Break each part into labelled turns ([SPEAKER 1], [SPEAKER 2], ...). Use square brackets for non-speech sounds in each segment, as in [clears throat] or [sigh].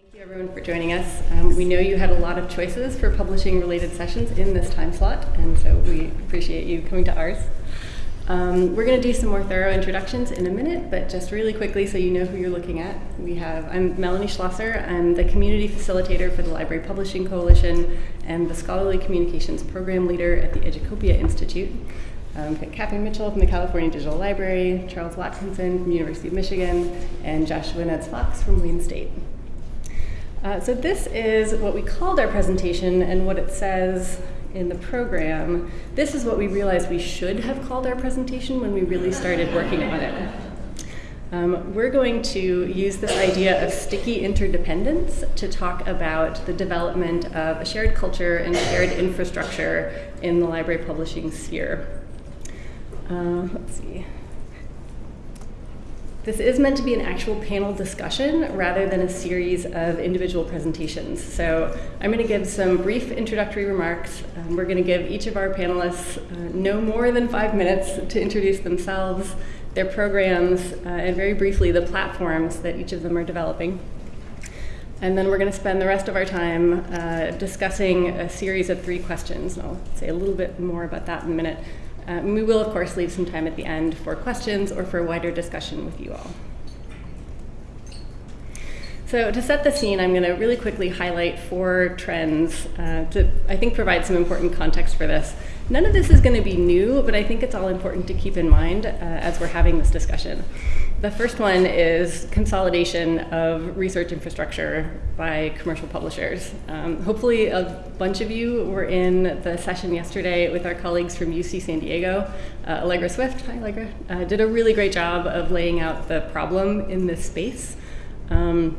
[SPEAKER 1] Thank you everyone for joining us. Um, we know you had a lot of choices for publishing related sessions in this time slot, and so we appreciate you coming to ours. Um, we're going to do some more thorough introductions in a minute, but just really quickly so you know who you're looking at. We have, I'm Melanie Schlosser. I'm the community facilitator for the Library Publishing Coalition and the Scholarly Communications Program Leader at the Educopia Institute. Um, Catherine Mitchell from the California Digital Library, Charles Watkinson from University of Michigan, and Joshua Neds Fox from Wayne State. Uh, so this is what we called our presentation and what it says in the program. This is what we realized we should have called our presentation when we really started working on it. Um, we're going to use this idea of sticky interdependence to talk about the development of a shared culture and shared infrastructure in the library publishing sphere. Uh, let's see. This is meant to be an actual panel discussion rather than a series of individual presentations. So I'm going to give some brief introductory remarks. Um, we're going to give each of our panelists uh, no more than five minutes to introduce themselves, their programs, uh, and very briefly the platforms that each of them are developing. And then we're going to spend the rest of our time uh, discussing a series of three questions. And I'll say a little bit more about that in a minute. Um, we will, of course, leave some time at the end for questions or for wider discussion with you all. So to set the scene, I'm going to really quickly highlight four trends uh, to, I think, provide some important context for this. None of this is going to be new, but I think it's all important to keep in mind uh, as we're having this discussion. The first one is consolidation of research infrastructure by commercial publishers. Um, hopefully a bunch of you were in the session yesterday with our colleagues from UC San Diego. Uh, Allegra Swift, hi Allegra, uh, did a really great job of laying out the problem in this space. Um,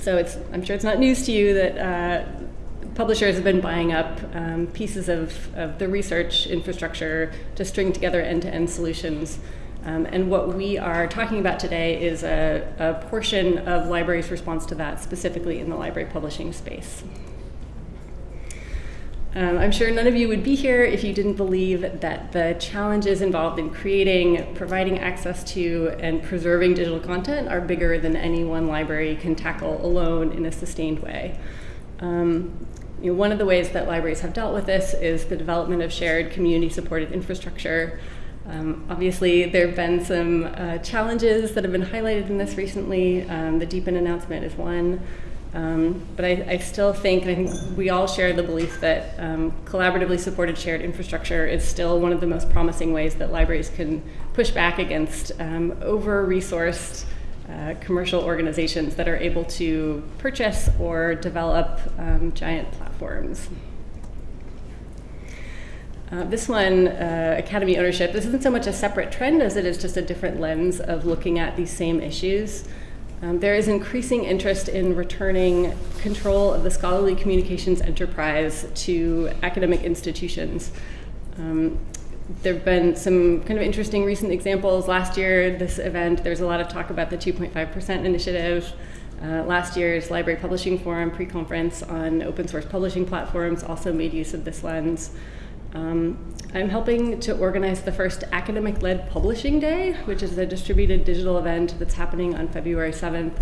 [SPEAKER 1] so it's, I'm sure it's not news to you that uh, publishers have been buying up um, pieces of, of the research infrastructure to string together end-to-end solutions. Um, and what we are talking about today is a, a portion of libraries' response to that, specifically in the library publishing space. Um, I'm sure none of you would be here if you didn't believe that the challenges involved in creating, providing access to, and preserving digital content are bigger than any one library can tackle alone in a sustained way. Um, you know, one of the ways that libraries have dealt with this is the development of shared community-supported infrastructure. Um, obviously, there have been some uh, challenges that have been highlighted in this recently. Um, the DPN announcement is one. Um, but I, I, still think, and I think we all share the belief that um, collaboratively supported shared infrastructure is still one of the most promising ways that libraries can push back against um, over-resourced uh, commercial organizations that are able to purchase or develop um, giant platforms. Uh, this one, uh, Academy ownership, this isn't so much a separate trend as it is just a different lens of looking at these same issues. Um, there is increasing interest in returning control of the scholarly communications enterprise to academic institutions. Um, there have been some kind of interesting recent examples. Last year, this event, there's a lot of talk about the 2.5% initiative. Uh, last year's Library Publishing Forum pre-conference on open source publishing platforms also made use of this lens. Um, I'm helping to organize the first academic-led publishing day, which is a distributed digital event that's happening on February 7th.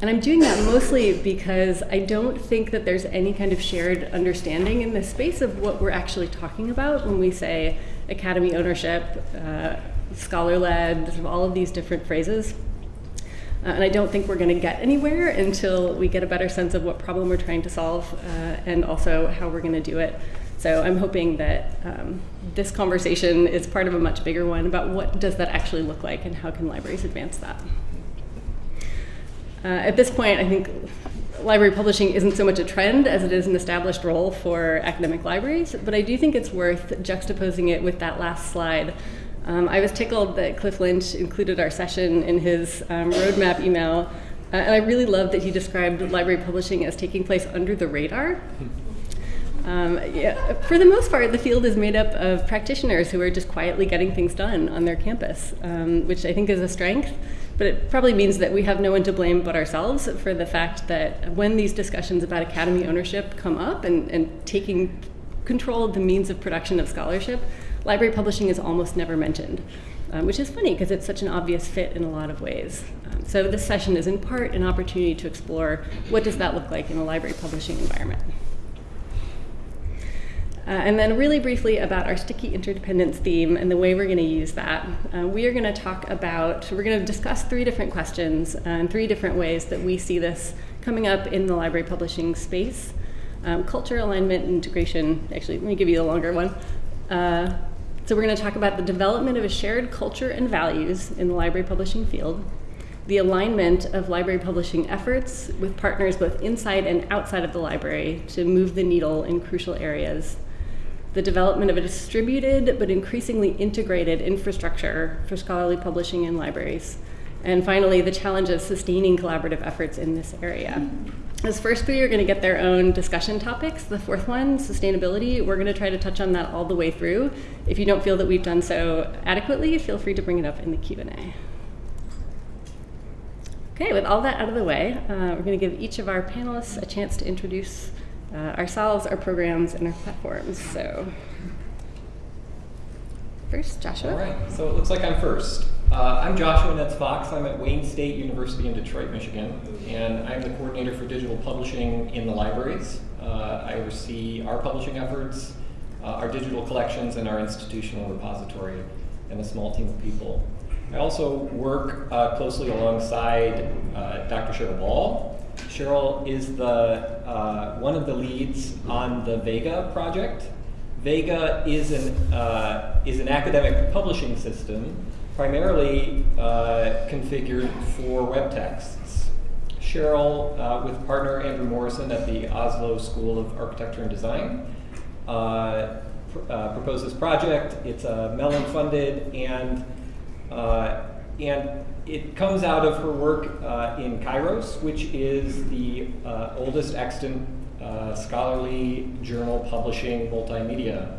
[SPEAKER 1] And I'm doing that mostly because I don't think that there's any kind of shared understanding in this space of what we're actually talking about when we say academy ownership, uh, scholar-led, all of these different phrases. Uh, and I don't think we're going to get anywhere until we get a better sense of what problem we're trying to solve uh, and also how we're going to do it. So I'm hoping that um, this conversation is part of a much bigger one about what does that actually look like and how can libraries advance that. Uh, at this point, I think library publishing isn't so much a trend as it is an established role for academic libraries, but I do think it's worth juxtaposing it with that last slide. Um, I was tickled that Cliff Lynch included our session in his um, roadmap email, uh, and I really love that he described library publishing as taking place under the radar. Um, yeah, for the most part, the field is made up of practitioners who are just quietly getting things done on their campus, um, which I think is a strength. But it probably means that we have no one to blame but ourselves for the fact that when these discussions about academy ownership come up and, and taking control of the means of production of scholarship, library publishing is almost never mentioned. um, which is funny because it's such an obvious fit in a lot of ways. Um, so this session is in part an opportunity to explore what does that look like in a library publishing environment. Uh, and then really briefly about our sticky interdependence theme and the way we're going to use that. Uh, we are going to talk about, we're going to discuss three different questions and three different ways that we see this coming up in the library publishing space. Um, culture, alignment, and integration. Actually, let me give you the longer one. Uh, so we're going to talk about the development of a shared culture and values in the library publishing field, the alignment of library publishing efforts with partners both inside and outside of the library to move the needle in crucial areas, the development of a distributed but increasingly integrated infrastructure for scholarly publishing in libraries, and finally, the challenge of sustaining collaborative efforts in this area. This first three are going to get their own discussion topics. The fourth one, sustainability, we're going to try to touch on that all the way through. If you don't feel that we've done so adequately, feel free to bring it up in the Q&A. Okay, with all that out of the way, uh, we're going to give each of our panelists a chance to introduce uh, ourselves, our programs, and our platforms. So, first, Joshua.
[SPEAKER 2] All right, so it looks like I'm first. Uh, I'm Joshua Neds Fox. I'm at Wayne State University in Detroit, Michigan, and I'm the coordinator for digital publishing in the libraries. Uh, I oversee our publishing efforts, uh, our digital collections, and our institutional repository, and a small team of people. I also work uh, closely alongside uh, Dr. Cheryl Ball, Cheryl is the uh, one of the leads on the Vega project. Vega is an uh, is an academic publishing system, primarily uh, configured for web texts. Cheryl, uh, with partner Andrew Morrison at the Oslo School of Architecture and Design, uh, pr uh, proposed this project. It's Mellon funded and and it comes out of her work uh, in Kairos, which is the uh, oldest extant uh, scholarly journal publishing multimedia.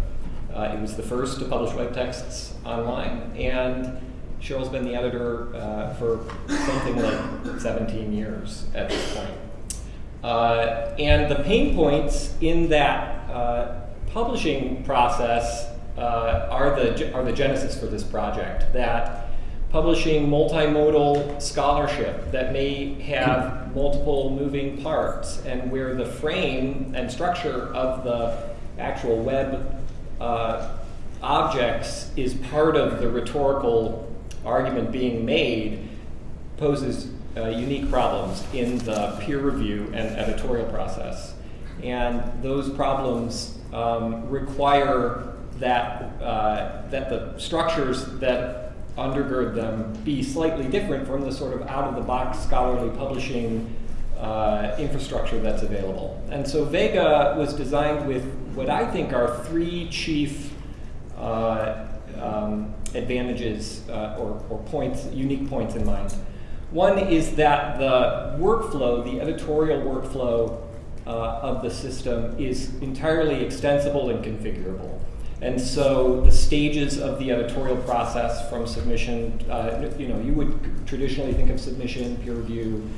[SPEAKER 2] Uh, it was the first to publish web texts online, and Cheryl's been the editor uh, for something like 17 years at this point. Uh, and the pain points in that publishing process are, the, are the genesis for this project. That publishing multimodal scholarship that may have multiple moving parts and where the frame and structure of the actual web uh, objects is part of the rhetorical argument being made poses uh, unique problems in the peer review and editorial process. And those problems um, require that, uh, that the structures that undergird them be slightly different from the sort of out-of-the-box scholarly publishing uh, infrastructure that's available. And so Vega was designed with what I think are three chief uh, um, advantages uh, or, or points, unique points in mind. One is that the workflow, the editorial workflow uh, of the system is entirely extensible and configurable. And so the stages of the editorial process from submission, uh, you know, you would traditionally think of submission, peer review,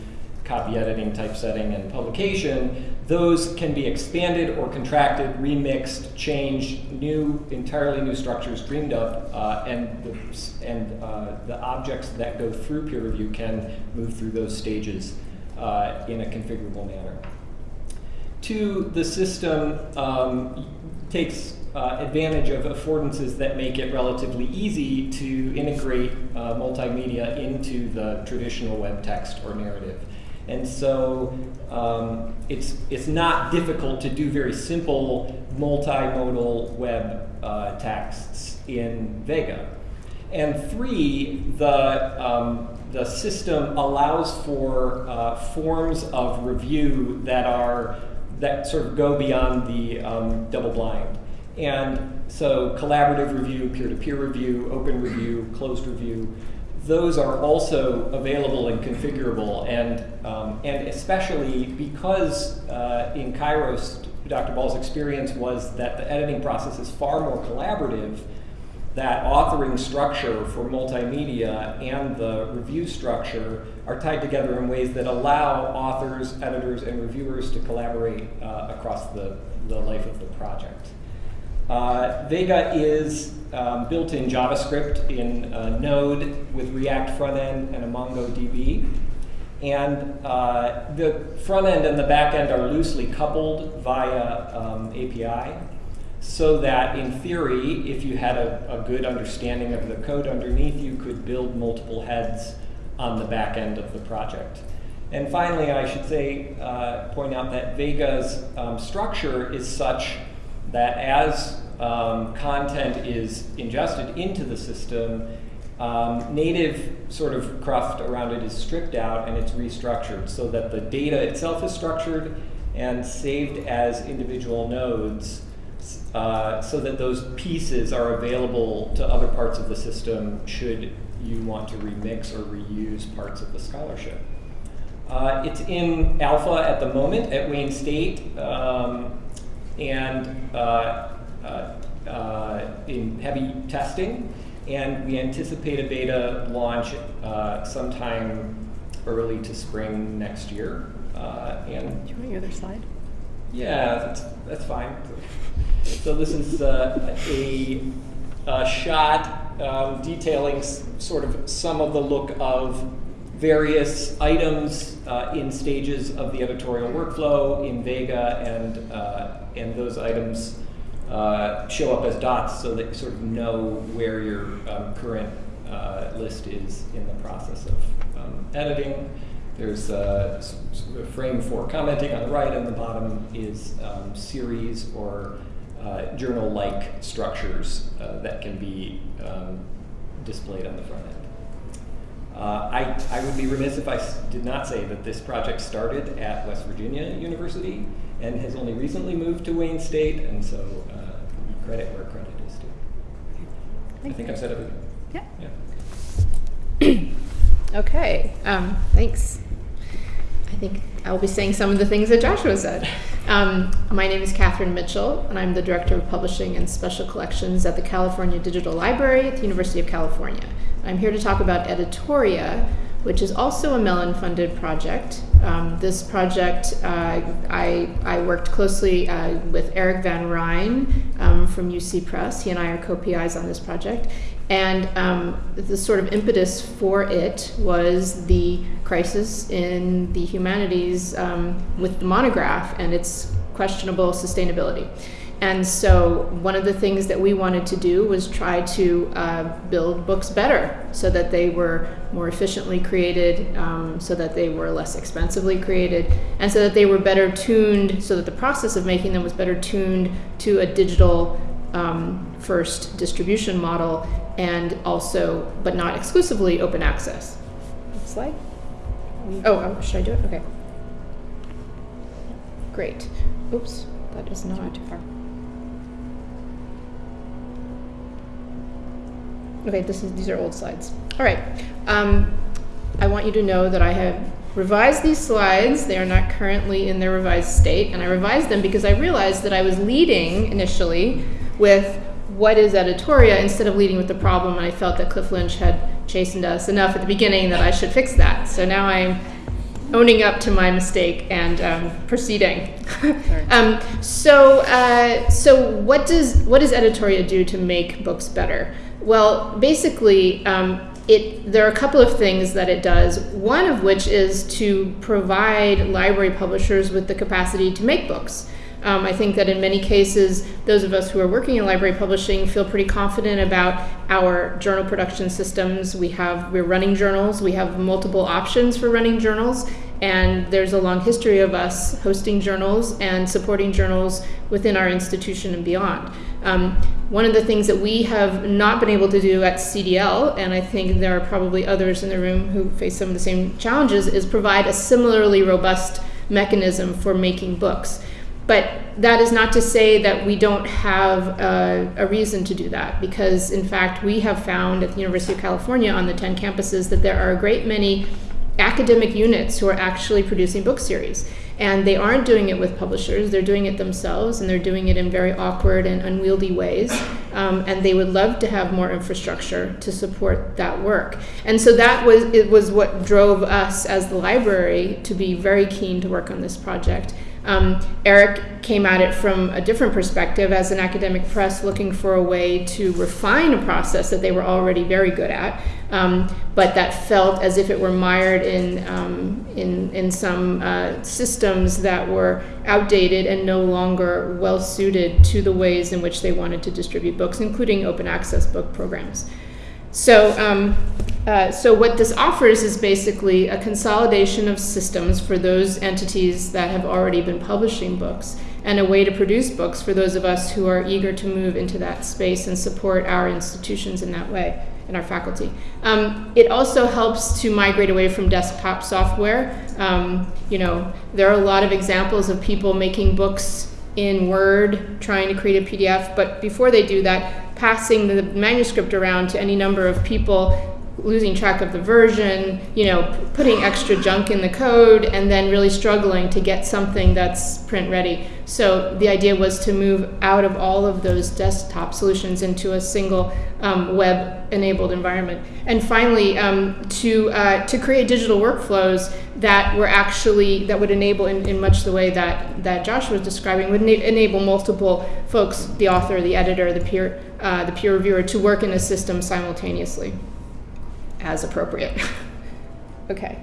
[SPEAKER 2] copy editing, typesetting, and publication. Those can be expanded or contracted, remixed, changed, new, entirely new structures dreamed up, uh, and, the, and uh, the objects that go through peer review can move through those stages uh, in a configurable manner. Two, the system um, takes uh, advantage of affordances that make it relatively easy to integrate uh, multimedia into the traditional web text or narrative. And so um, it's, it's not difficult to do very simple multimodal web uh, texts in Vega. And three, the, um, the system allows for uh, forms of review that are that sort of go beyond the um, double blind. And so collaborative review, peer-to-peer -peer review, open review, closed review, those are also available and configurable. And, um, and especially because uh, in Kairos, Dr. Ball's experience was that the editing process is far more collaborative, that authoring structure for multimedia and the review structure are tied together in ways that allow authors, editors, and reviewers to collaborate uh, across the, the life of the project. Uh, Vega is um, built in JavaScript in uh, Node with React front end and a MongoDB. And uh, the front end and the back end are loosely coupled via um, API so that in theory, if you had a, a, good understanding of the code underneath, you could build multiple heads on the back end of the project. And finally, I should say, uh, point out that Vega's um, structure is such that as um, content is ingested into the system, um, native sort of cruft around it is stripped out and it's restructured so that the data itself is structured and saved as individual nodes uh, so that those pieces are available to other parts of the system should you want to remix or reuse parts of the scholarship. Uh, it's in alpha at the moment at Wayne State um, and uh, uh, uh in heavy testing. And we anticipate a beta launch uh, sometime early to spring next year.
[SPEAKER 1] and Do you want your other slide?
[SPEAKER 2] Yeah, that's, that's fine. So this is uh, a, a, shot um, detailing sort of some of the look of various items uh, in stages of the editorial workflow in Vega, and, uh, and those items uh, show up as dots so that you sort of know where your um, current uh, list is in the process of um, editing. There's a, a, frame for commenting on the right, and the bottom is um, series or uh, journal-like structures uh, that can be um, displayed on the front end. Uh, I, I would be remiss if I did not say that this project started at West Virginia University and has only recently moved to Wayne State, and so uh, credit where credit is due. I think I've said everything.
[SPEAKER 3] Yeah. yeah. [clears throat] okay, um, thanks. I think I'll be saying some of the things that Joshua said. Um, my name is Catherine Mitchell, and I'm the Director of Publishing and Special Collections at the California Digital Library at the University of California. I'm here to talk about Editoria, which is also a Mellon funded project. Um, this project, uh, I, I, worked closely uh, with Erich Van Rijn um, from UC Press. He and I are co PIs on this project. And um, the sort of impetus for it was the crisis in the humanities um, with the monograph and its questionable sustainability. And so, one of the things that we wanted to do was try to uh, build books better so that they were more efficiently created, um, so that they were less expensively created, and so that they were better tuned, so that the process of making them was better tuned to a digital um, first distribution model and also, but not exclusively, open access. Next slide. Oh, um, should I do it? Okay. Great. Oops, that is not too far. Okay, this is, these are old slides. All right. Um, I want you to know that I have revised these slides. They are not currently in their revised state, and I revised them because I realized that I was leading initially with what is editoria instead of leading with the problem, and I felt that Cliff Lynch had chastened us enough at the beginning that I should fix that. So now I'm owning up to my mistake and um, proceeding. [laughs] um, so, uh, so what does what does editoria do to make books better? Well, basically, um, it, there are a couple of things that it does. One of which is to provide library publishers with the capacity to make books. Um, I think that in many cases, those of us who are working in library publishing feel pretty confident about our journal production systems. We have we're running journals. We have multiple options for running journals, and there's a long history of us hosting journals and supporting journals within our institution and beyond. Um, one of the things that we have not been able to do at CDL, and I think there are probably others in the room who face some of the same challenges, is provide a similarly robust mechanism for making books. But that is not to say that we don't have a, a, reason to do that, because in fact, we have found at the University of California on the 10 campuses that there are a great many academic units who are actually producing book series. And they aren't doing it with publishers, they're doing it themselves, and they're doing it in very awkward and unwieldy ways. Um, and they would love to have more infrastructure to support that work. And so that was, it was what drove us as the library to be very keen to work on this project. Um, Eric came at it from a different perspective as an academic press looking for a way to refine a process that they were already very good at, um, but that felt as if it were mired in, um, in, in some uh, systems that were outdated and no longer well suited to the ways in which they wanted to distribute books, including open access book programs. So, um, uh, so what this offers is basically a consolidation of systems for those entities that have already been publishing books and a way to produce books for those of us who are eager to move into that space and support our institutions in that way and our faculty. Um, it also helps to migrate away from desktop software. Um, you know, there are a lot of examples of people making books in Word, trying to create a PDF, but before they do that, passing the manuscript around to any number of people losing track of the version, you know, putting extra junk in the code, and then really struggling to get something that's print ready. So the idea was to move out of all of those desktop solutions into a single um, web-enabled environment. And finally, um, to uh, to create digital workflows that were actually that would enable, in, in much the way that that Josh was describing, would enable multiple folks, the author, the editor, the peer, uh, the peer reviewer, to work in a system simultaneously as appropriate. [laughs] okay.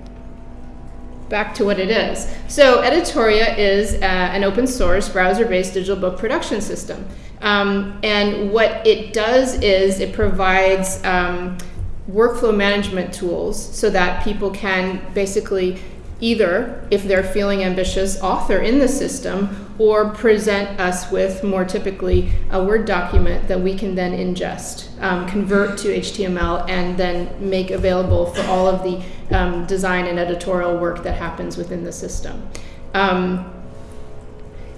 [SPEAKER 3] Back to what it is. So Editoria is uh, an open source browser-based digital book production system. Um, and what it does is it provides um, workflow management tools so that people can basically either, if they're feeling ambitious, author in the system or present us with more typically a Word document that we can then ingest, um, convert to HTML, and then make available for all of the um, design and editorial work that happens within the system. Um,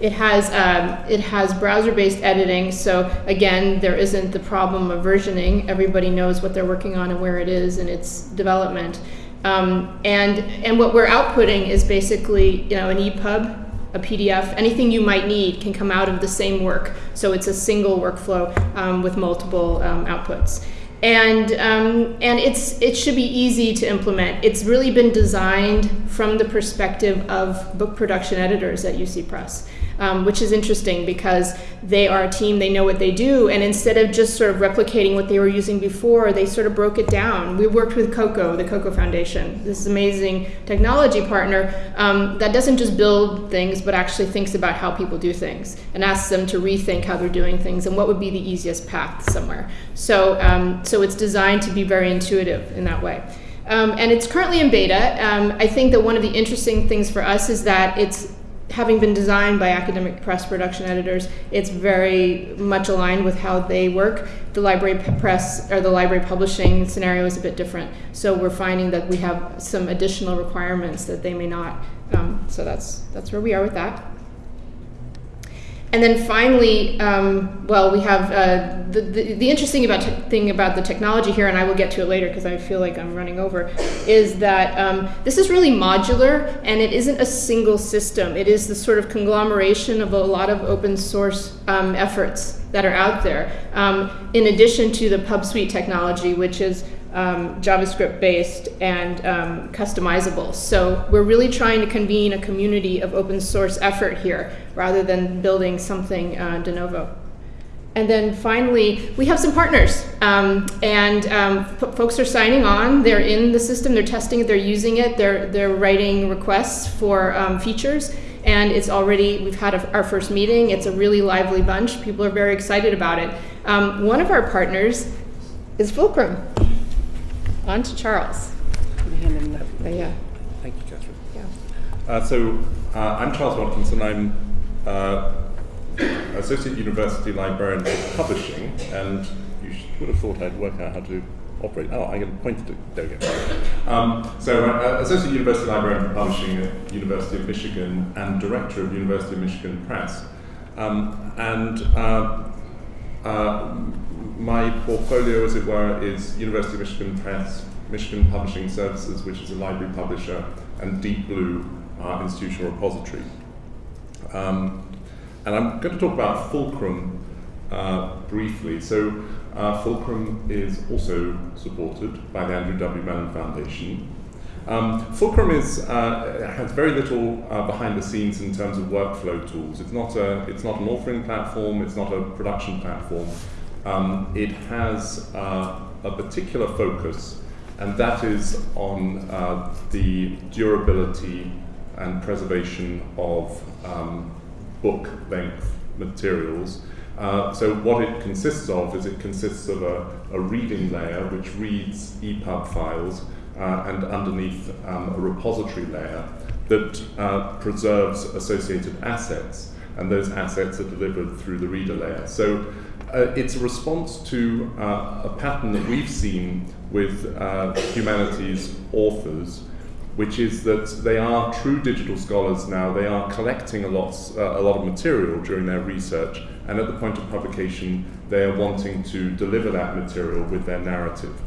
[SPEAKER 3] it has um, it has browser-based editing, so again, there isn't the problem of versioning. Everybody knows what they're working on and where it is in its development. Um, and and what we're outputting is basically you know an EPUB a PDF, anything you might need can come out of the same work. So it's a single workflow um, with multiple um, outputs. And, um, and it's, it should be easy to implement. It's really been designed from the perspective of book production editors at UC Press um, which is interesting because they are a team, they know what they do, and instead of just sort of replicating what they were using before, they sort of broke it down. We worked with Coko, the Coko Foundation, this amazing technology partner um, that doesn't just build things, but actually thinks about how people do things and asks them to rethink how they're doing things and what would be the easiest path somewhere. So, um, so it's designed to be very intuitive in that way. Um, and it's currently in beta. Um, I think that one of the interesting things for us is that it's having been designed by academic press production editors, it's very much aligned with how they work. The library press or the library publishing scenario is a bit different. So we're finding that we have some additional requirements that they may not. Um, so that's that's where we are with that. And then finally, um, well, we have uh, the, the, the, interesting about thing about the technology here, and I will get to it later because I feel like I'm running over, is that um, this is really modular and it isn't a single system. It is the sort of conglomeration of a lot of open source um, efforts that are out there, um, in addition to the PubSweet technology, which is um, JavaScript based and um, customizable. So we're really trying to convene a community of open source effort here rather than building something uh, de novo. And then finally, we have some partners. Um, and um, folks are signing on. They're in the system. They're testing it. They're using it. They're, they're writing requests for um, features. And it's already, we've had a, our first meeting. It's a really lively bunch. People are very excited about it. Um, one of our partners is Fulcrum. On to Charles.
[SPEAKER 4] Uh, yeah. Thank you, Catherine. Yeah. Uh, so uh, I'm Charles Watkinson. I'm uh, Associate University Librarian for Publishing, and you would have thought I'd work out how to operate. Oh, I'm going to point to there we go. Um, so, uh, Associate University Librarian for Publishing at University of Michigan and Director of University of Michigan Press. Um, and uh, uh, my portfolio, as it were, is University of Michigan Press, Michigan Publishing Services, which is a library publisher, and Deep Blue, our institutional repository. Um, and I'm going to talk about Fulcrum uh, briefly. So, uh, Fulcrum is also supported by the Andrew W. Mellon Foundation. Um, Fulcrum is, uh, has very little uh, behind the scenes in terms of workflow tools. It's not, a, it's not an authoring platform, it's not a production platform. Um, it has uh, a particular focus, and that is on uh, the durability and preservation of um, book length materials. Uh, so what it consists of is it consists of a, a reading layer which reads EPUB files uh, and underneath um, a repository layer that uh, preserves associated assets and those assets are delivered through the reader layer. So uh, it's a response to uh, a pattern that we've seen with uh, humanities authors which is that they are true digital scholars now. They are collecting a lot, uh, a lot of material during their research, and at the point of publication, they are wanting to deliver that material with their narrative.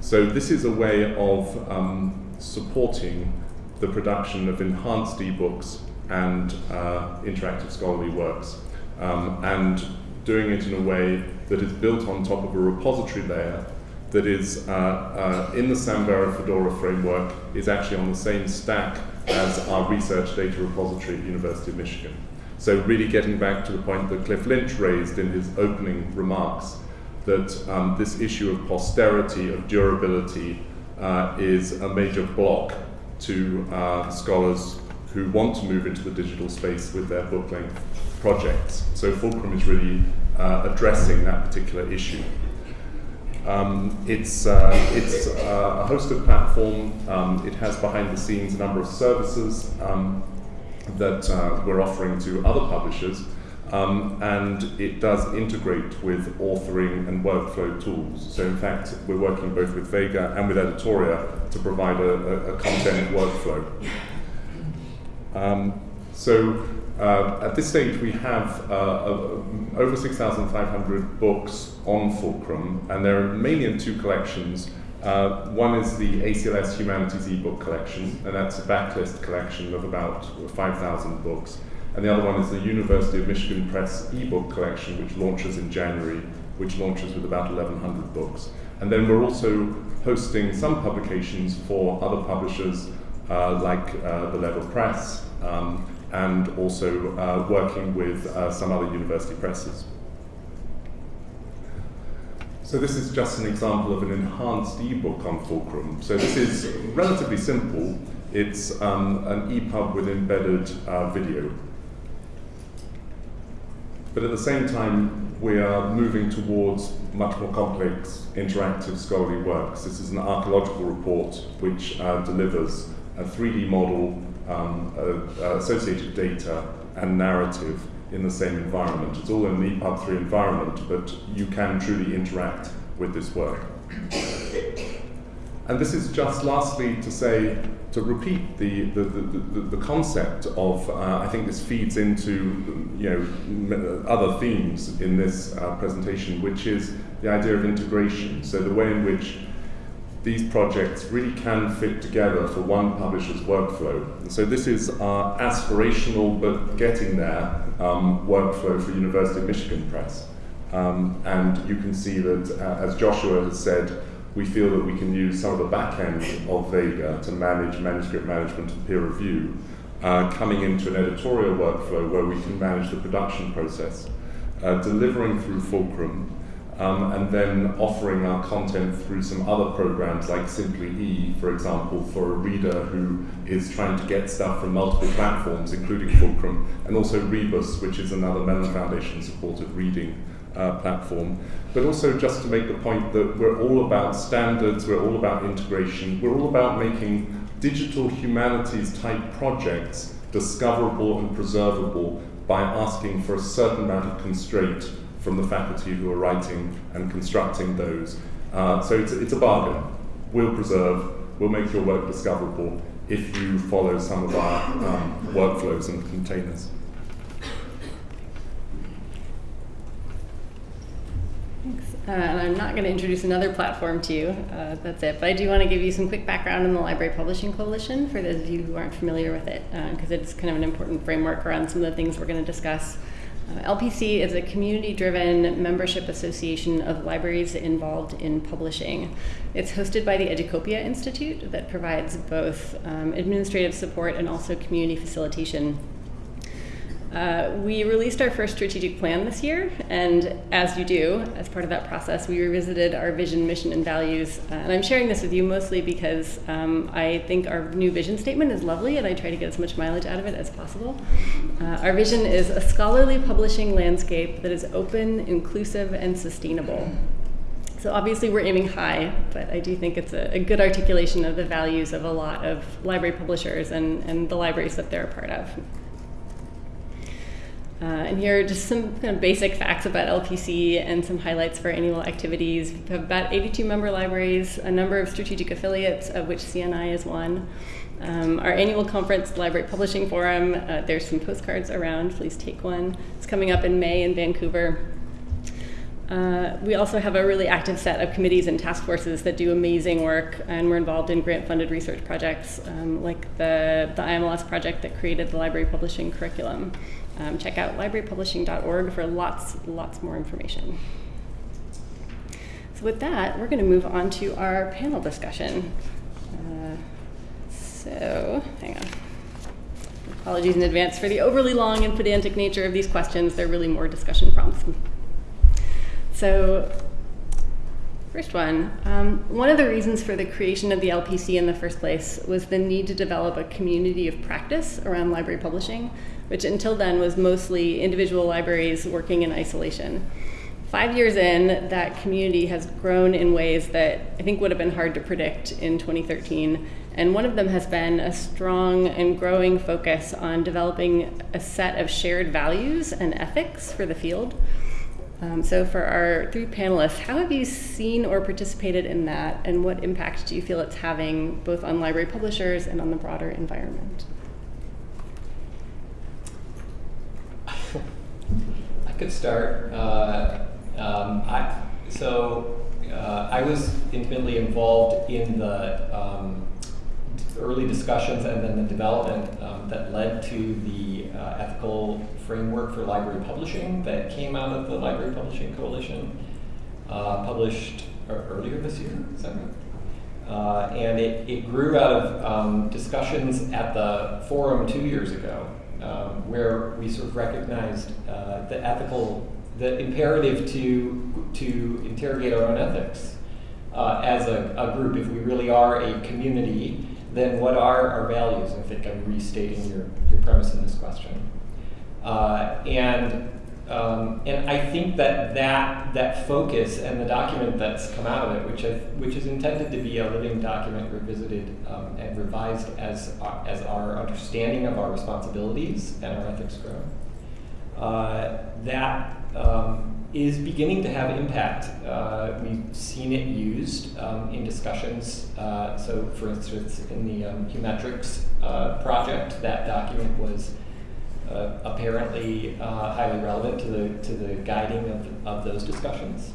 [SPEAKER 4] So this is a way of um, supporting the production of enhanced ebooks and uh, interactive scholarly works, um, and doing it in a way that is built on top of a repository layer that is uh, uh, in the Samvera Fedora framework is actually on the same stack as our research data repository at University of Michigan. So really getting back to the point that Cliff Lynch raised in his opening remarks, that um, this issue of posterity, of durability, uh, is a major block to uh, scholars who want to move into the digital space with their book length projects. So Fulcrum is really uh, addressing that particular issue. Um, it's uh, it's uh, a hosted platform. Um, it has behind the scenes a number of services um, that uh, we're offering to other publishers, um, and it does integrate with authoring and workflow tools. So, in fact, we're working both with Vega and with Editoria to provide a, a, a content workflow. Um, so, uh, at this stage, we have uh, over 6,500 books on Fulcrum, and they're mainly in two collections. Uh, one is the ACLS Humanities ebook collection, and that's a backlist collection of about 5,000 books. And the other one is the University of Michigan Press ebook collection, which launches in January, which launches with about 1,100 books. And then we're also hosting some publications for other publishers uh, like uh, the Lever Press, um, and also uh, working with uh, some other university presses. So this is just an example of an enhanced ebook on Fulcrum. So this is relatively simple. It's um, an EPUB with embedded uh, video. But at the same time, we are moving towards much more complex interactive scholarly works. This is an archaeological report which uh, delivers a 3D model um, uh, associated data and narrative in the same environment. It's all in the EPUB3 environment, but you can truly interact with this work. And this is just lastly to say, to repeat the, the, the, the, concept of, uh, I think this feeds into you know, other themes in this uh, presentation, which is the idea of integration. So the way in which these projects really can fit together for one publisher's workflow. So this is our aspirational but getting there um, workflow for University of Michigan Press. Um, and you can see that, uh, as Joshua has said, we feel that we can use some of the back end of Vega to manage manuscript management and peer review, uh, coming into an editorial workflow where we can manage the production process, uh, delivering through Fulcrum, um, and then offering our content through some other programs like Simply E, for example, for a reader who is trying to get stuff from multiple platforms, including Fulcrum, and also Rebus, which is another Mellon Foundation supported reading uh, platform. But also just to make the point that we're all about standards, we're all about integration, we're all about making digital humanities type projects discoverable and preservable by asking for a certain amount of constraint from the faculty who are writing and constructing those. Uh, so it's, it's a bargain. We'll preserve, we'll make your work discoverable if you follow some of our um, workflows and containers.
[SPEAKER 1] Thanks. Uh, and I'm not going to introduce another platform to you. Uh, that's it. But I do want to give you some quick background on the Library Publishing Coalition for those of you who aren't familiar with it, because uh, it's kind of an important framework around some of the things we're going to discuss. Uh, LPC is a community driven membership association of libraries involved in publishing. It's hosted by the Educopia Institute that provides both um, administrative support and also community facilitation uh, we released our first strategic plan this year, and as you do, as part of that process, we revisited our vision, mission, and values. Uh, and I'm sharing this with you mostly because um, I think our new vision statement is lovely, and I try to get as much mileage out of it as possible. Uh, our vision is a scholarly publishing landscape that is open, inclusive, and sustainable. So obviously, we're aiming high, but I do think it's a, a good articulation of the values of a lot of library publishers and, and the libraries that they're a part of. Uh, and here are just some kind of basic facts about LPC and some highlights for annual activities. We have about 82 member libraries, a number of strategic affiliates, of which CNI is one. Um, our annual conference, Library Publishing Forum, uh, there's some postcards around. Please take one. It's coming up in May in Vancouver. Uh, we also have a really active set of committees and task forces that do amazing work, and we're involved in grant funded research projects um, like the, the IMLS project that created the library publishing curriculum. Um, check out librarypublishing.org for lots, lots more information. So, with that, we're going to move on to our panel discussion. Uh, so, hang on. Apologies in advance for the overly long and pedantic nature of these questions. They're really more discussion prompts. So, First one, um, one of the reasons for the creation of the LPC in the first place was the need to develop a community of practice around library publishing which until then was mostly individual libraries working in isolation. Five years in, that community has grown in ways that I think would have been hard to predict in 2013. And one of them has been a strong and growing focus on developing a set of shared values and ethics for the field. Um, so, for our three panelists, how have you seen or participated in that, and what impact do you feel it's having both on library publishers and on the broader environment?
[SPEAKER 2] I could start. Uh, um, I, so uh, I was intimately involved in the um, early discussions and then the development um, that led to the uh, ethical framework for library publishing that came out of the Library Publishing Coalition, uh, published earlier this year. Is that right? Uh, and it, it grew out of um, discussions at the forum two years ago um, where we sort of recognized uh, the ethical, the imperative to, to interrogate our own ethics uh, as a, a, group. If we really are a community, then what are our values? I think I'm restating your, your premise in this question. Uh, and um, and I think that, that that focus and the document that's come out of it, which have, which is intended to be a living document revisited um, and revised as our, as our understanding of our responsibilities and our ethics grow, uh, that um, is beginning to have impact. Uh, we've seen it used um, in discussions. Uh, so, for instance, in the um, Humetrics uh, project, that document was uh, apparently uh, highly relevant to the, to the guiding of, of those discussions.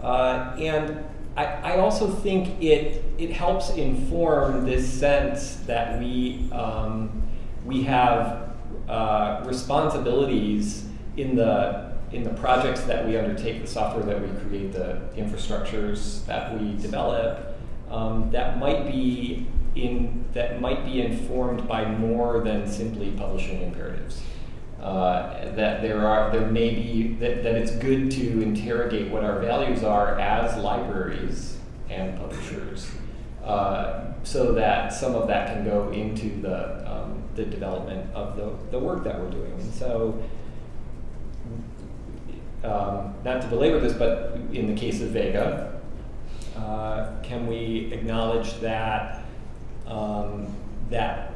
[SPEAKER 2] Uh, and I, I also think it, it helps inform this sense that we, um, we have responsibilities in the, in the projects that we undertake, the software that we create, the infrastructures that we develop, um, that might be in that might be informed by more than simply publishing imperatives. Uh, that there are there may be that, that it's good to interrogate what our values are as libraries and publishers, uh, so that some of that can go into the um, the development of the, the work that we're doing. And so, um, not to belabor this, but in the case of Vega, uh, can we acknowledge that um, that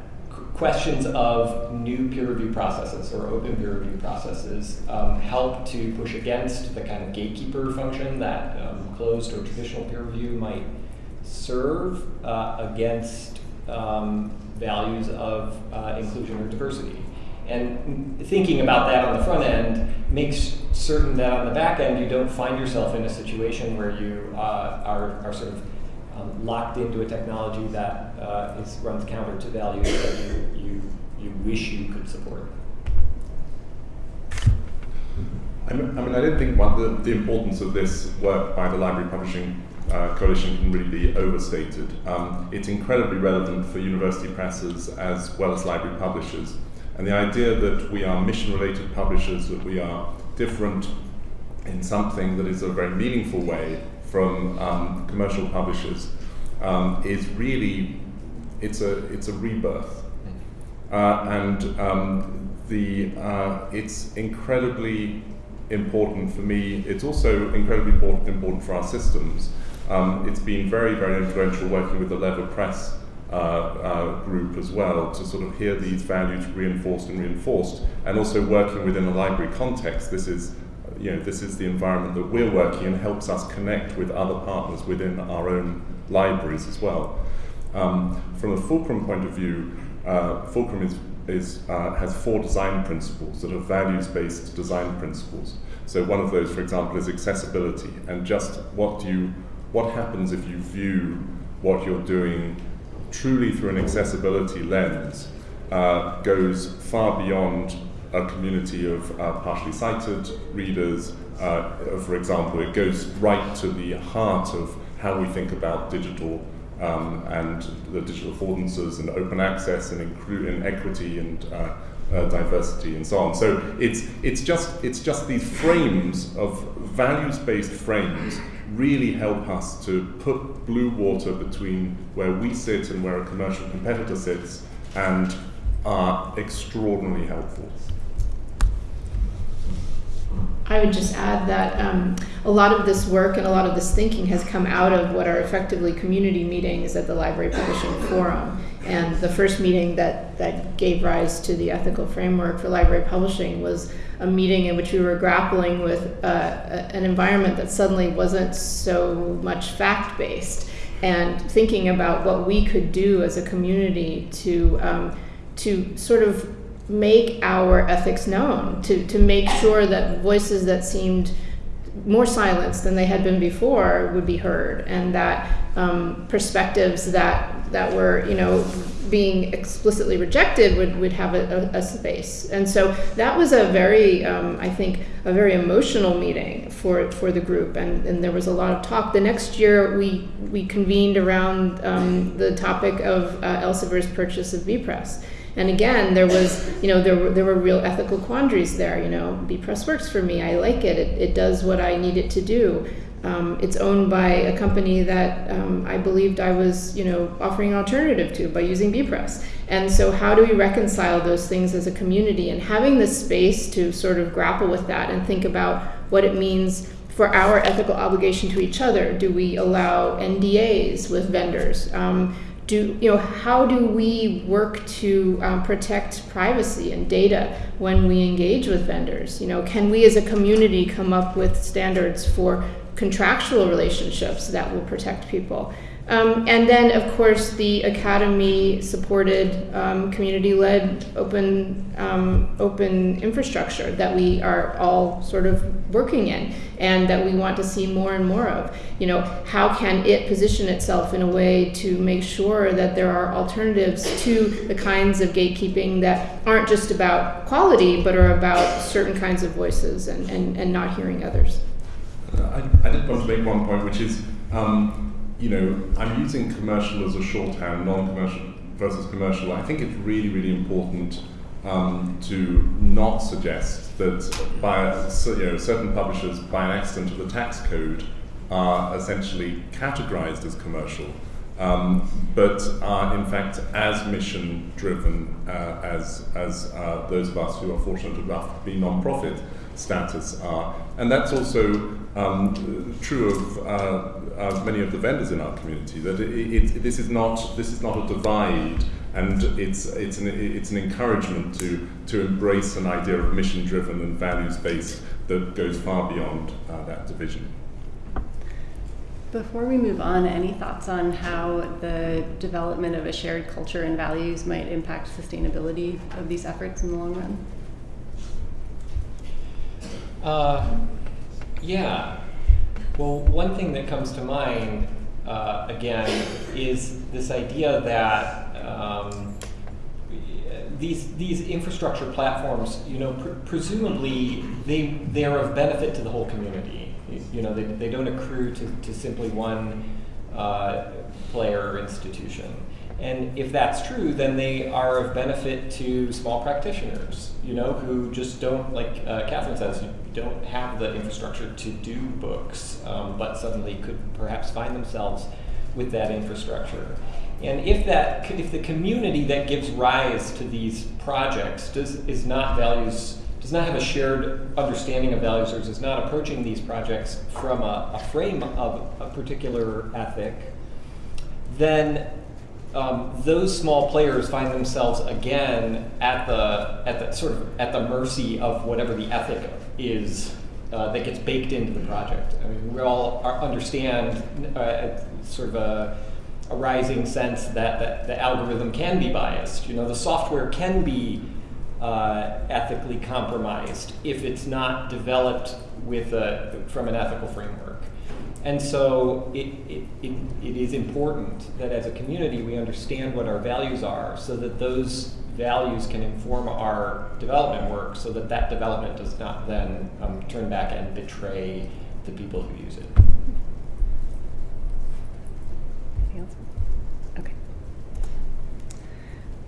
[SPEAKER 2] questions of new peer review processes or open peer review processes um, help to push against the kind of gatekeeper function that um, closed or traditional peer review might serve uh, against um, values of uh, inclusion or diversity. And thinking about that on the front end makes certain that on the back end you don't find yourself in a situation where you uh, are, are sort of um, locked into a technology that uh, is, runs counter to values that you, you, you wish you could support.
[SPEAKER 4] I mean, I, mean, I don't think the, the importance of this work by the Library Publishing uh, Coalition can really be overstated. Um, it's incredibly relevant for university presses as well as library publishers. And the idea that we are mission related publishers, that we are different in something that is a very meaningful way from um, commercial publishers um, is really it's a it's a rebirth, uh, and um, the uh, it's incredibly important for me. It's also incredibly important important for our systems. Um, it's been very very influential working with the Lever Press. Uh, uh, group as well to sort of hear these values reinforced and reinforced, and also working within a library context. This is you know, this is the environment that we're working in, helps us connect with other partners within our own libraries as well. Um, from a Fulcrum point of view, uh, Fulcrum is, is, uh, has four design principles that are values-based design principles. So one of those, for example, is accessibility, and just what do you, what happens if you view what you're doing truly through an accessibility lens uh, goes far beyond a community of uh, partially sighted readers. Uh, for example, it goes right to the heart of how we think about digital um, and the digital affordances and open access and, and equity and uh, uh, diversity and so on. So it's, it's, just, it's just these frames of values-based frames really help us to put blue water between where we sit and where a commercial competitor sits and are extraordinarily helpful.
[SPEAKER 3] I would just add that um, a lot of this work and a lot of this thinking has come out of what are effectively community meetings at the Library Publishing Forum. And the first meeting that, that gave rise to the ethical framework for library publishing was a meeting in which we were grappling with uh, an environment that suddenly wasn't so much fact based and thinking about what we could do as a community to, um, to sort of make our ethics known, to, to make sure that voices that seemed more silenced than they had been before would be heard, and that um, perspectives that that were you know being explicitly rejected would, would have a, a, a space. And so that was a very, um, I think, a very emotional meeting for, for the group. And, and there was a lot of talk. The next year, we, we convened around um, the topic of uh, Elsevier's purchase of Bepress. And again, there was, you know, there were, there were real ethical quandaries there. You know, Bepress works for me. I like it. It, it does what I need it to do. Um, it's owned by a company that um, I believed I was, you know, offering an alternative to by using Bepress. And so, how do we reconcile those things as a community? And having the space to sort of grapple with that and think about what it means for our ethical obligation to each other. Do we allow NDAs with vendors? Um, do you know how do we work to um, protect privacy and data when we engage with vendors? You know can we as a community come up with standards for contractual relationships that will protect people um, and then, of course, the academy supported um, community led open, um, open infrastructure that we are all sort of working in and that we want to see more and more of. You know, how can it position itself in a way to make sure that there are alternatives to the kinds of gatekeeping that aren't just about quality but are about certain kinds of voices and, and, and not hearing others?
[SPEAKER 4] Uh, I, I did want to make one point, which is. Um, you know, I'm using commercial as a shorthand, non-commercial versus commercial. I think it's really, really important um, to not suggest that by you know, certain publishers, by an accident of the tax code, are essentially categorized as commercial, um, but are in fact as mission driven uh, as, as uh, those of us who are fortunate enough to be non-profit status are. And that's also um, true of uh, uh, many of the vendors in our community. That it, it, this is not this is not a divide, and it's it's an it's an encouragement to to embrace an idea of mission driven and values based that goes far beyond uh, that division.
[SPEAKER 1] Before we move on, any thoughts on how the development of a shared culture and values might impact sustainability of these efforts in the long run?
[SPEAKER 2] Yeah. Well, one thing that comes to mind, uh, again, is this idea that um, these these infrastructure platforms, you know, pr- presumably they they are of benefit to the whole community. You know, they, they don't accrue to, to simply one uh, player or institution. And if that's true, then they are of benefit to small practitioners, you know, who just don't, like uh, Catherine says, don't have the infrastructure to do books, um, but suddenly could perhaps find themselves with that infrastructure. And if that, if the community that gives rise to these projects does is not values, does not have a shared understanding of values, or is not approaching these projects from a, a frame of a particular ethic, then um, those small players find themselves again at the at the sort of at the mercy of whatever the ethic is uh, that gets baked into the project. I mean, we all are, understand uh, sort of a, a, rising sense that, that the algorithm can be biased. You know, the software can be uh, ethically compromised if it's not developed with a, from an ethical framework. And so it, it, it, it is important that as a community we understand what our values are so that those values can inform our development work so that that development does not then um, turn back and betray the people who use it.
[SPEAKER 1] Okay.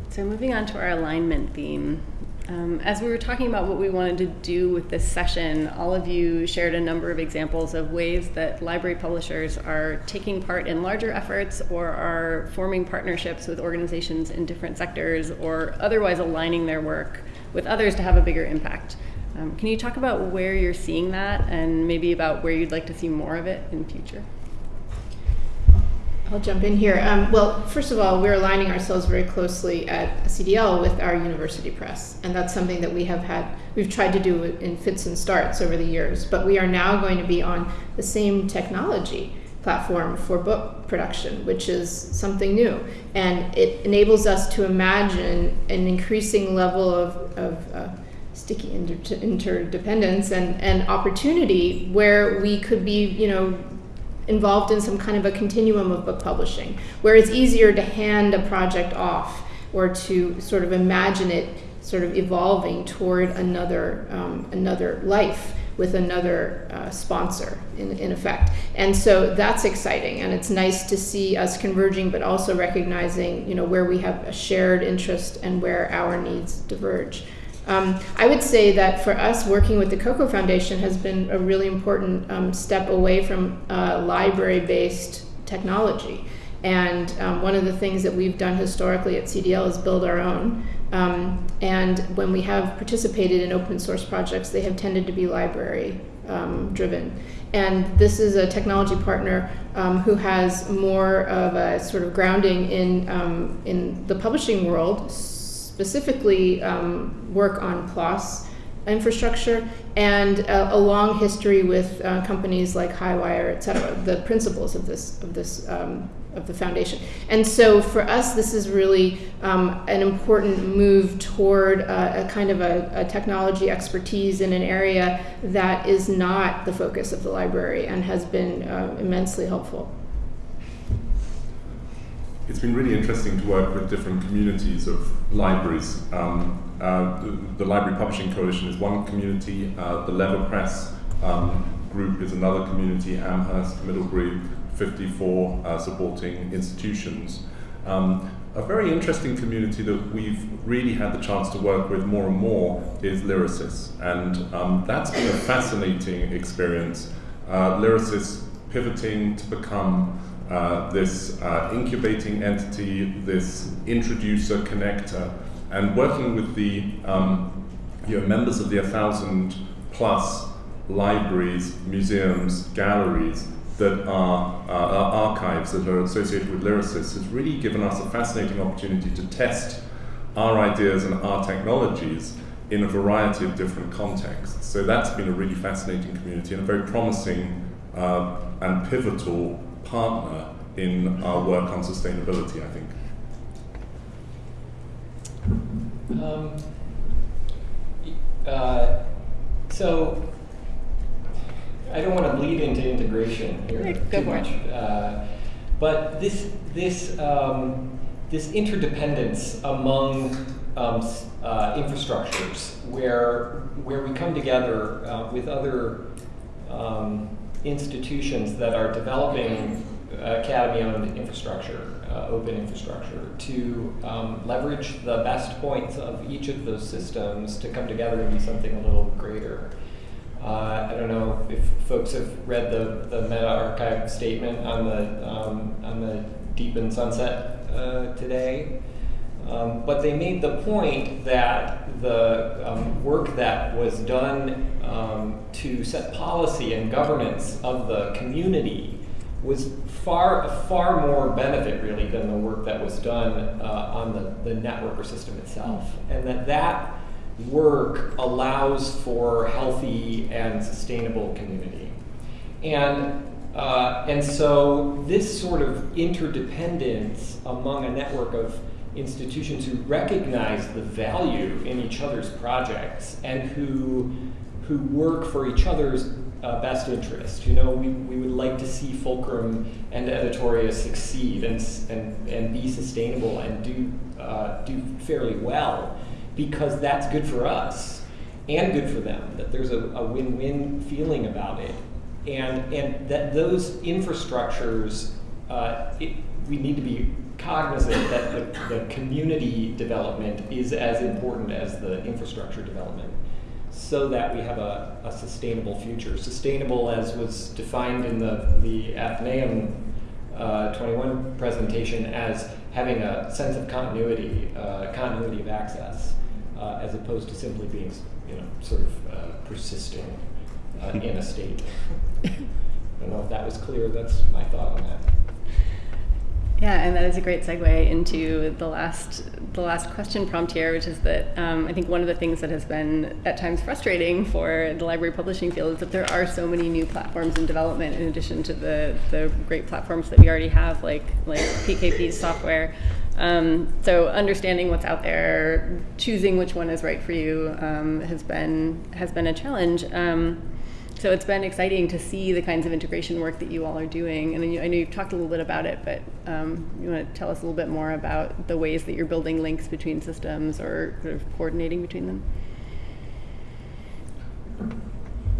[SPEAKER 1] So moving on to our alignment theme. Um, as we were talking about what we wanted to do with this session, all of you shared a number of examples of ways that library publishers are taking part in larger efforts or are forming partnerships with organizations in different sectors or otherwise aligning their work with others to have a bigger impact. Um, can you talk about where you're seeing that and maybe about where you'd like to see more of it in future?
[SPEAKER 3] I'll jump in here. Um, well, first of all, we're aligning ourselves very closely at CDL with our university press, and that's something that we have had. We've tried to do in fits and starts over the years, but we are now going to be on the same technology platform for book production, which is something new, and it enables us to imagine an increasing level of, of uh, sticky inter- interdependence and, and opportunity where we could be, you know, involved in some kind of a continuum of book publishing, where it's easier to hand a project off or to sort of imagine it sort of evolving toward another um, another life with another uh, sponsor in, in effect. And so that's exciting and it's nice to see us converging but also recognizing you know where we have a shared interest and where our needs diverge um, I would say that for us, working with the Coko Foundation has been a really important um, step away from uh, library based technology. And um, one of the things that we've done historically at CDL is build our own. Um, and when we have participated in open source projects, they have tended to be library um, driven. And this is a technology partner um, who has more of a sort of grounding in, in the publishing world specifically um, work on PLOS infrastructure and a, a long history with uh, companies like Highwire, et cetera, the principles of this of this um, of the foundation. And so for us, this is really um, an important move toward a, a kind of a, a, technology expertise in an area that is not the focus of the library and has been uh, immensely helpful
[SPEAKER 4] it's been really interesting to work with different communities of libraries. Um, uh, the, the, Library Publishing Coalition is one community, uh, the Lever Press um, group is another community, Amherst, Middlebury, 54 uh, supporting institutions. Um, a very interesting community that we've really had the chance to work with more and more is Lyrasis, and um, that's been a fascinating experience. Uh, Lyrasis pivoting to become uh, this uh, incubating entity, this introducer connector, and working with the um, you know, members of the 1,000 plus libraries, museums, galleries that are, uh, archives that are associated with Lyrasis has really given us a fascinating opportunity to test our ideas and our technologies in a variety of different contexts. So that's been a really fascinating community and a very promising uh, and pivotal partner in our work on sustainability, I think?
[SPEAKER 2] Um, uh, so, I don't want to bleed into integration here
[SPEAKER 1] Go
[SPEAKER 2] too much, uh, but this this um, this interdependence among um, uh, infrastructures where, where we come together uh, with other um, institutions that are developing academy-owned infrastructure, uh, open infrastructure, to um, leverage the best points of each of those systems to come together and be something a little greater. Uh, I don't know if folks have read the, the MetaArchive statement on the, um, on the DPN Sunset uh, today. Um, but they made the point that the um, work that was done um, to set policy and governance of the community was far far more benefit really than the work that was done uh, on the, the network or system itself, and that that work allows for healthy and sustainable community. And, uh, and so this sort of interdependence among a network of institutions who recognize the value in each other's projects and who, who work for each other's uh, best interest. You know, we, we would like to see Fulcrum and Editoria succeed and, and, and be sustainable and do, uh, do fairly well because that's good for us and good for them, that there's a, win-win feeling about it. And, and that those infrastructures, uh, it, we need to be cognizant that the, the, community development is as important as the infrastructure development so that we have a, a sustainable future. Sustainable as was defined in the, the Athenaeum uh, 21 presentation as having a sense of continuity, uh, continuity of access uh, as opposed to simply being, you know, sort of uh, persisting uh, in a state. [laughs] I don't know if that was clear. That's my thought on that.
[SPEAKER 1] Yeah, and that is a great segue into the last the last question prompt here, which is that um, I think one of the things that has been at times frustrating for the library publishing field is that there are so many new platforms in development in addition to the the great platforms that we already have, like like PKP's software. Um, so understanding what's out there, choosing which one is right for you, um, has been has been a challenge. So it's been exciting to see the kinds of integration work that you all are doing. And I know you've talked a little bit about it, but um, you want to tell us a little bit more about the ways that you're building links between systems or sort of coordinating between them.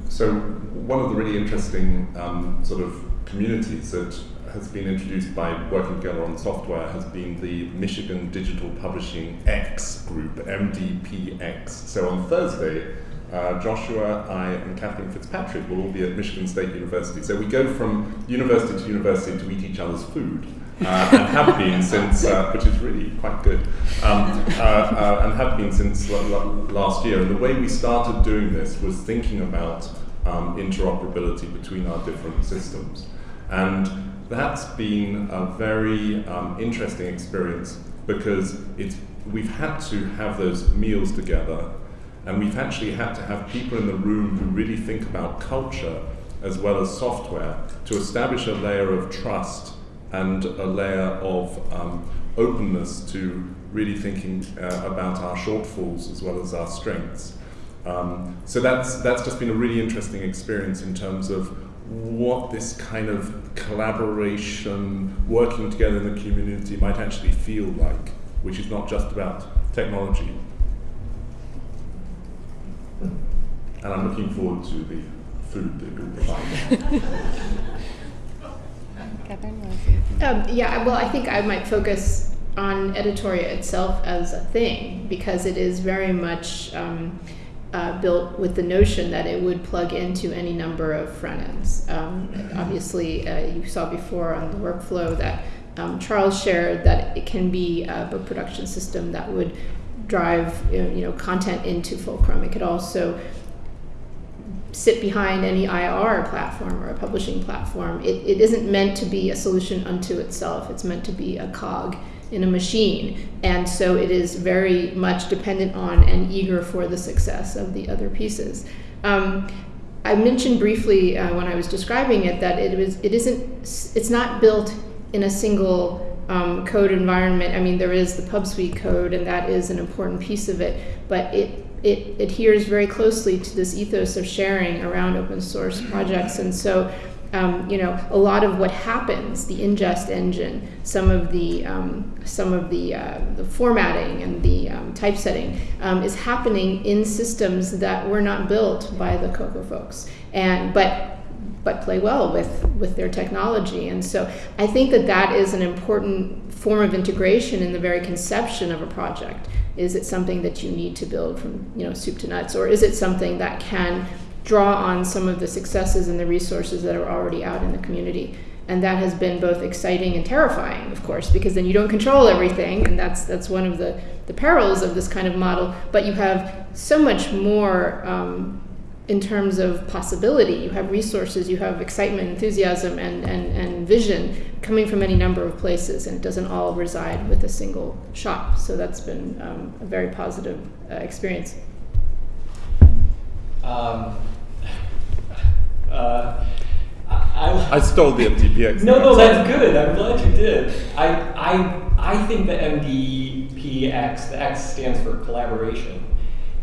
[SPEAKER 4] So one of the really interesting um, sort of communities that has been introduced by working together on software has been the Michigan Digital Publishing X group, MDPX. So on Thursday, uh, Joshua, I, and Kathleen Fitzpatrick will all be at Michigan State University. So we go from university to university to eat each other's food. Uh, and have been [laughs] since, uh, which is really quite good, um, uh, uh, and have been since last year. And the way we started doing this was thinking about um, interoperability between our different systems. And that's been a very um, interesting experience because it's, we've had to have those meals together and we've actually had to have people in the room who really think about culture as well as software to establish a layer of trust and a layer of um, openness to really thinking uh, about our shortfalls as well as our strengths. Um, so that's, that's just been a really interesting experience in terms of what this kind of collaboration, working together in the community might actually feel like, which is not just about technology. And I'm looking forward to the food that you'll provide.
[SPEAKER 3] um, yeah, well, I think I might focus on Editoria itself as a thing because it is very much. Um, uh, built with the notion that it would plug into any number of front ends. Um, obviously, uh, you saw before on the workflow that um, Charles shared that it can be a book production system that would drive you know content into Fulcrum. It could also sit behind any IR platform or a publishing platform. It, it isn't meant to be a solution unto itself. It's meant to be a cog in a machine. And so it is very much dependent on and eager for the success of the other pieces. Um, I mentioned briefly uh, when I was describing it that it was it isn't it's not built in a single um, code environment. I mean, there is the PubSweet code, and that is an important piece of it, but it it adheres very closely to this ethos of sharing around open source projects. And so um, you know, a lot of what happens, the ingest engine, some of the um, some of the, uh, the formatting and the um, typesetting um, is happening in systems that were not built by the Coko folks, and but but play well with with their technology. And so I think that that is an important form of integration in the very conception of a project. Is it something that you need to build from you know soup to nuts, or is it something that can draw on some of the successes and the resources that are already out in the community? And that has been both exciting and terrifying, of course, because then you don't control everything, and that's that's one of the the perils of this kind of model. But you have so much more. Um, in terms of possibility. You have resources, you have excitement, enthusiasm, and, and, and vision coming from any number of places, and it doesn't all reside with a single shop. So that's been um, a very positive uh, experience.
[SPEAKER 2] Um, [laughs] uh, I,
[SPEAKER 4] I stole the MDPX.
[SPEAKER 2] No, no, that's good. I'm glad you did. I, I, I think the MDPX, the X stands for collaboration,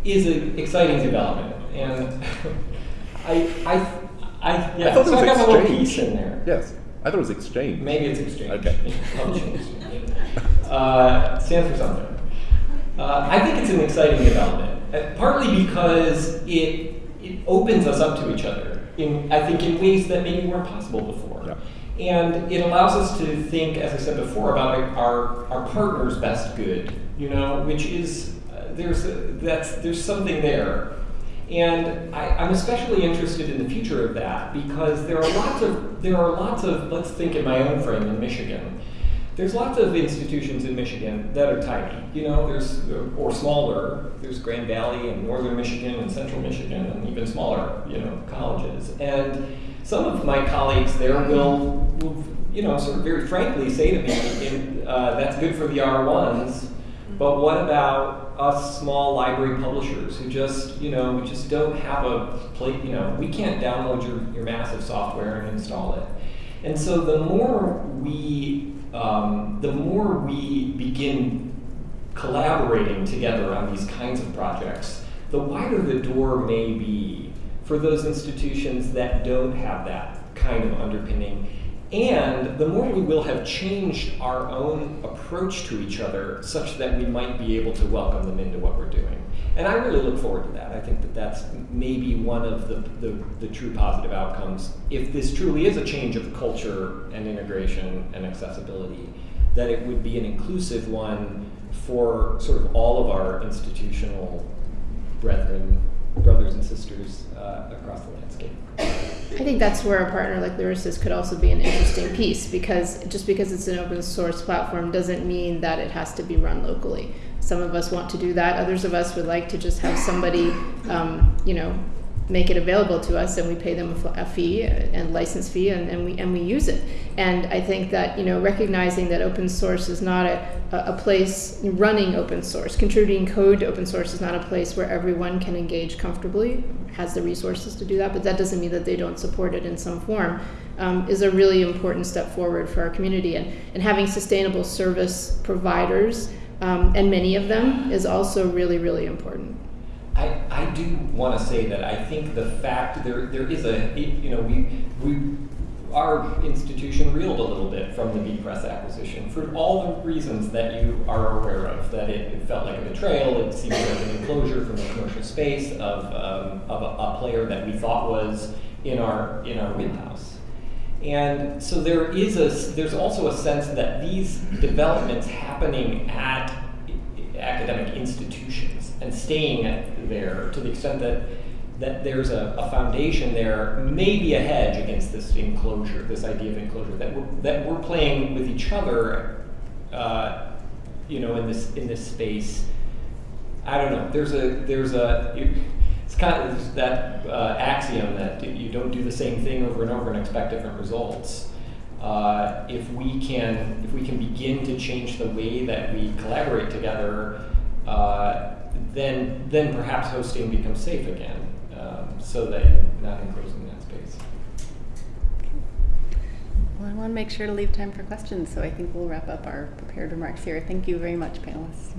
[SPEAKER 2] is an exciting development and [laughs] I, I, I, yeah,
[SPEAKER 4] I thought
[SPEAKER 2] so
[SPEAKER 4] it was
[SPEAKER 2] I got a little
[SPEAKER 4] exchange.
[SPEAKER 2] piece in there.
[SPEAKER 4] Yes, I thought it was exchange.
[SPEAKER 2] Maybe it's exchange.
[SPEAKER 4] Okay. [laughs]
[SPEAKER 2] Uh, stands for something. Uh, I think it's an exciting development, uh, partly because it it opens us up to each other in I think in ways that maybe weren't possible before.
[SPEAKER 4] Yeah.
[SPEAKER 2] And it allows us to think, as I said before, about our, our partner's best good, you know, which is, uh, there's, a, that's, there's something there. And I, I'm especially interested in the future of that because there are lots of there are lots of let's think in my own frame in Michigan. There's lots of institutions in Michigan that are tiny, you know, there's or smaller. There's Grand Valley and Northern Michigan and Central Michigan and even smaller, you know, colleges. And some of my colleagues there will, will you know, sort of very frankly say to me, uh, "That's good for the R1s, but what about us small library publishers who just, you know, we just don't have a plate, you know, we can't download your, your massive software and install it. And so the more we, um, the more we begin collaborating together on these kinds of projects, the wider the door may be for those institutions that don't have that kind of underpinning and the more we will have changed our own approach to each other such that we might be able to welcome them into what we're doing. And I really look forward to that. I think that that's maybe one of the, the, the true positive outcomes. If this truly is a change of culture and integration and accessibility, that it would be an inclusive one for sort of all of our institutional brethren, brothers and sisters uh, across the landscape.
[SPEAKER 3] I think that's where a partner like Lyrasis could also be an interesting piece because just because it's an open source platform doesn't mean that it has to be run locally. Some of us want to do that. Others of us would like to just have somebody, um, you know, make it available to us and we pay them a, fee and license fee and, and, we and we use it. And i think that you know recognizing that open source is not a, a place running open source contributing code to open source is not a place where everyone can engage comfortably has the resources to do that but that doesn't mean that they don't support it in some form um, is a really important step forward for our community. And, and having sustainable service providers um, and many of them is also really really important
[SPEAKER 2] I, do want to say that I think the fact there there is a you know we we our institution reeled a little bit from the bepress acquisition for all the reasons that you are aware of. That it, it felt like a betrayal. It seemed like an enclosure from the commercial space of um, of a, a, player that we thought was in our in our wheelhouse. And so there is a there's also a sense that these developments happening at academic institutions and staying there to the extent that that there's a, a, foundation there, maybe a hedge against this enclosure, this idea of enclosure, that we're, that we're playing with each other, uh, you know, in this in this space. I don't know. There's a there's a it's kind of that uh, axiom that you don't do the same thing over and over and expect different results. Uh, if we can if we can begin to change the way that we collaborate together, uh, then then perhaps hosting becomes safe again, um, so that you're not enclosing that space.
[SPEAKER 1] Well, I want to make sure to leave time for questions, so I think we'll wrap up our prepared remarks here. Thank you very much, panelists.